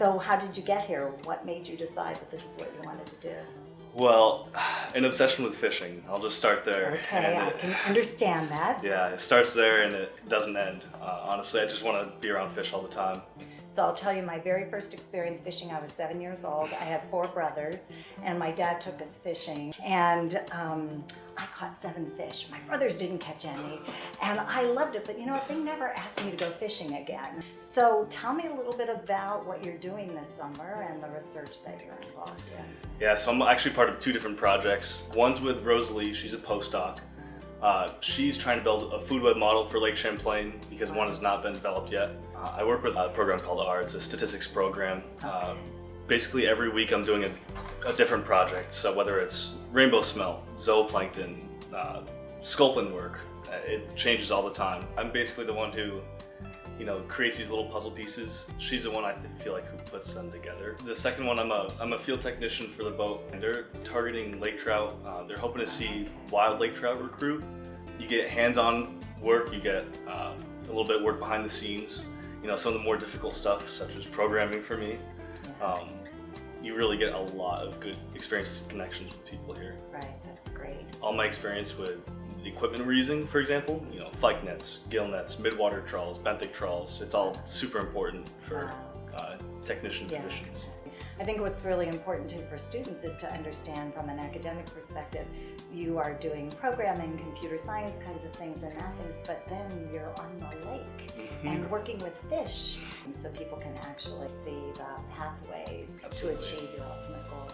So how did you get here? What made you decide that this is what you wanted to do? Well, an obsession with fishing. I'll just start there. Okay, I it- can understand that. yeah, it starts there and it doesn't end. Uh, honestly, I just want to be around fish all the time. So I'll tell you my very first experience fishing, I was seven years old. I had four brothers and my dad took us fishing and um, I caught seven fish. My brothers didn't catch any and I loved it, but you know what, they never asked me to go fishing again. So tell me a little bit about what you're doing this summer and the research that you're involved in. Yeah, so I'm actually part of two different projects. One's with Rosalie, she's a postdoc. Uh, she's trying to build a food web model for Lake Champlain because one has not been developed yet. Uh, I work with a program called R, it's a statistics program. Uh, basically every week I'm doing a, a different project. So whether it's rainbow smelt, zooplankton, uh, sculpin work, uh, it changes all the time. I'm basically the one who you know, creates these little puzzle pieces. She's the one I feel like who puts them together. The second one, I'm a, I'm a field technician for the boat, and they're targeting lake trout. Uh, they're hoping to see wild lake trout recruit. You get hands-on work, you get uh, a little bit of work behind the scenes. You know, some of the more difficult stuff, such as programming for me. Um, you really get a lot of good experiences and connections with people here. Right, that's great. All my experience with the equipment we're using, for example, you know, fike nets, gill nets, midwater trawls, benthic trawls, it's all super important for uh, technician Yeah. positions. I think what's really important too for students is to understand from an academic perspective, you are doing programming, computer science kinds of things and math things, but then you're on the lake and working with fish so people can actually see the pathways to achieve your ultimate goal.